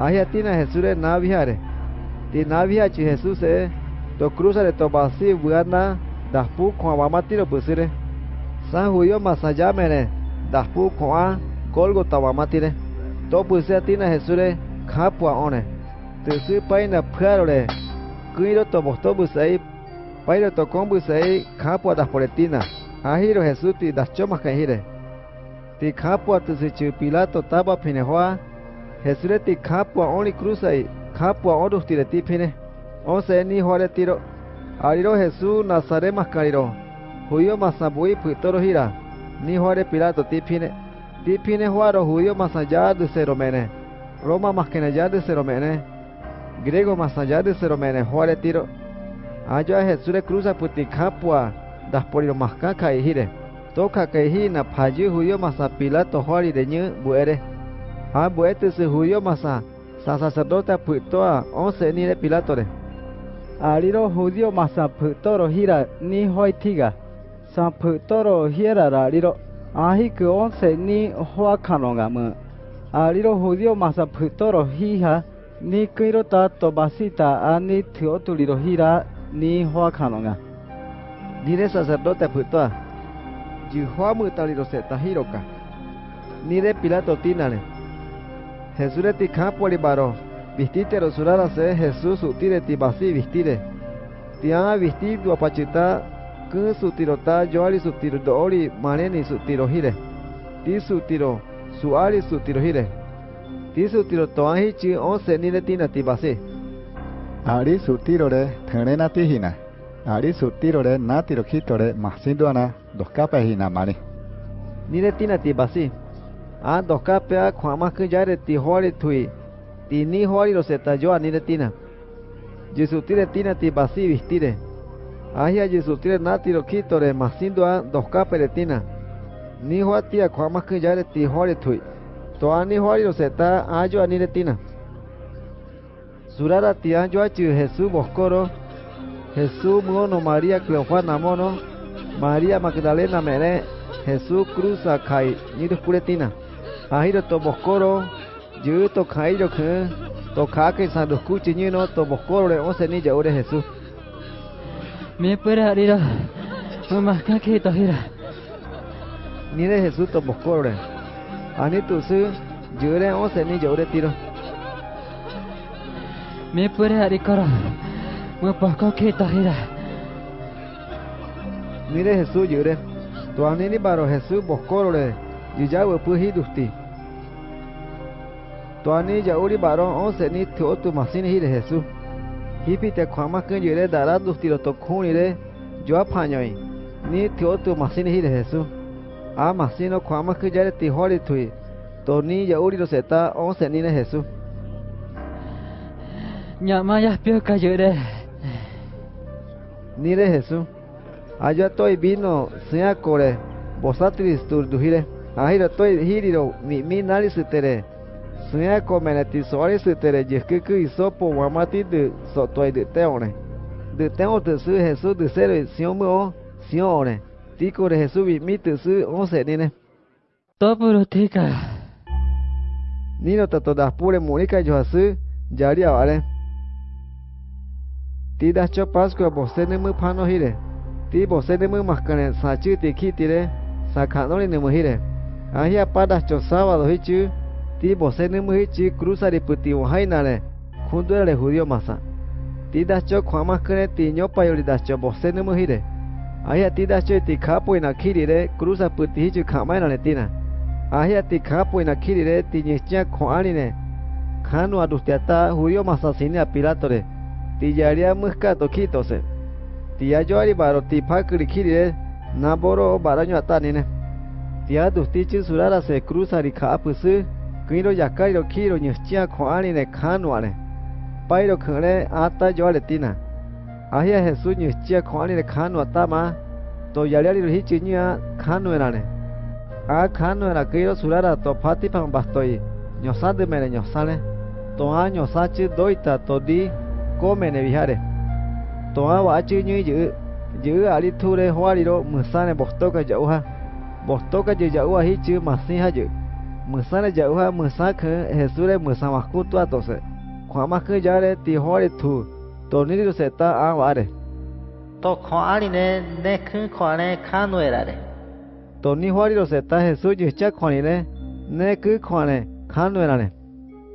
Ahia tina Jesús re naviare. Ti navia chi Jesús e to cruza de to basi buana daspu kwa wamatiro pusire. San huyo masaya mene daspu kwa kolgo tawamatire. To pusire tina Jesús re kapua one. Tusu paina pharore. Kuiro to bosto busai. Pairo to kombu sei kapua das poretina. Ahiro Jesús ti das chomas kahire. Ti kapua tusi chu Pilato taba pinehoa. Jesús ti kapua only cruzai. Kapua ondus tire ti pine. Onse ni hore tiro. Ariro Jesús Nazare mascariro. Huyo masabui putoro hira. Ni hore Pilato ti pine. Ti pine huaro huyo masaya de seromene. Roma maskenaya de seromene. Griego masaya de seromene hore tiro. Ayo a Jesús le cruza puti kapua. Das poriro mascaca y hire. Toca que hina paji huyo masa Pilato de ñu buere. A buete se huyo masa. Sa sacerdote putoa once ni de Pilato re. Ariro judío masa putoro hira ni hoitiga. San putoro hira rariro. Ahi que once ni hoa kanonga mu. Ariro judío masa putoro hija ni kiro ta tobasita ani teotuliro hira ni hoa kanonga. Ni de sacerdote putoa. Yu hoa mu taliro se tahiroka. Ni de Pilato tinale. Jesús de ti campo baro. Vistite rosurara se Jesús utire ti basi vistire. Ti ama vistir tu apachita. Kun su tirota yoari su tiro doori maneni su tiro hire. Ti su tiro suari su tiro hire. Ti su tiro toahi chi once ni de tina ti basi. Ari su tiro de tenena tihina. Ari su tiro de na tiro kitore masinduana dos capas hina mani. Ni de tina ti basi. A dos capea kwama que ya de ti hori tui. Ti ni hori lo se talló a ni de tina. Ti basi vistire. Ahia Jesu tire na tiro kitore masindua dos capas de tina. Ni hoa tia kwama que ya de ti hori tui. To a ni hori lo se ta ayo a ni de tina. Surara ti a chi Jesús boscoro. Jesús mono María Cleofana mono. María Magdalena mere. Jesús cruza kai ni de puretina. Ahiro to boscoro. Yu to kairo ke. To kake san dos kuchi ni no to boscoro le once ni ya ore Jesús. Me puede ariro. Mamá kake to hira. Ni de Jesús to boscoro le. Ani tu su. Yure once ni ya ore tiro. Me puede arikoro. Me poco que to hira. Ni de Jesús yure. To ani ni baro Jesús boscoro le. Yuya wepu hidusti. To ani ya uri baro once ni teo tu masini hire Jesús. Hipi te kwama kun yure dara dusti lo to kuni re. Yo apañoi. Ni teo tu masini hire Jesús. A masino kwama kun yare ti hori tui. To ni ya uri lo seta once ni ne Jesús. Nyama ya pio cayure. Ni de Jesús. Allá estoy vino sea core. Vosatris tur duhire. Ahira estoy hiriro mi mi nari sutere. Sea come ti soare sutere. Yeskuku isopo wamati de sotoi de teone. De teo te su Jesús de cero sion mo sion ore. Tico de Jesús mi mi te su once nine. Topuro tika. Nino tato das pure murica yo asu. Yaria vale. Ti das cho pascua vose ne mu pano hire. Ti vose ne mu mascane sachu ti kitire. Sacanoli ne mu hire. Ahia padas cho sábado hichu. Ti vose ne mu hichu cruza de puti wahainale. Junto era judío masa. Ti das cho kwama kene ti nyopa yori das cho vose ne mu hire. Ahia ti das cho ti kapo ina kirire cruza puti hichu kamaina ne tina. Ahia ti kapo ina kirire ti nyechia koanine. Kanu adustiata judío masa sine a pilatore. Ti yaria muska tokitose. Ti ayori baro ti pakri kirire. Naboro baraño atanine. Ti adustichi surara se cruza ri kapusu. Kiro yakairo kiro nyechia koanine kanuane. Pairo kene ata yoare tina. Ahia Jesús nyechia koanine kanu atama. To yariari hichi nya kanu enane. A kanu era kiro surara to pati pan bastoi. nyosade mene nyosane. To a nyosachi doita to di komene vihare. To a wachi nyi yu. Yu ali ture huariro musane bostoka jauha. bostoka je yaua hi chi masiha je musana yaua musak jesure musamaku tu atose kwamak yare ti hore tu toniri se ta aware to khoari ne ne khu khone khanu erare toni hori lo se ta jesu je cha khoni ne ne khu khone khanu erare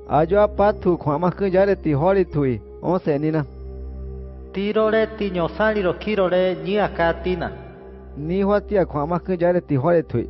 ayo apa tu kwamak yare ti hori tui o se nina tirore ti nyosari ro kirore ni akatina ni hwatia kwamaku jare ti hore tui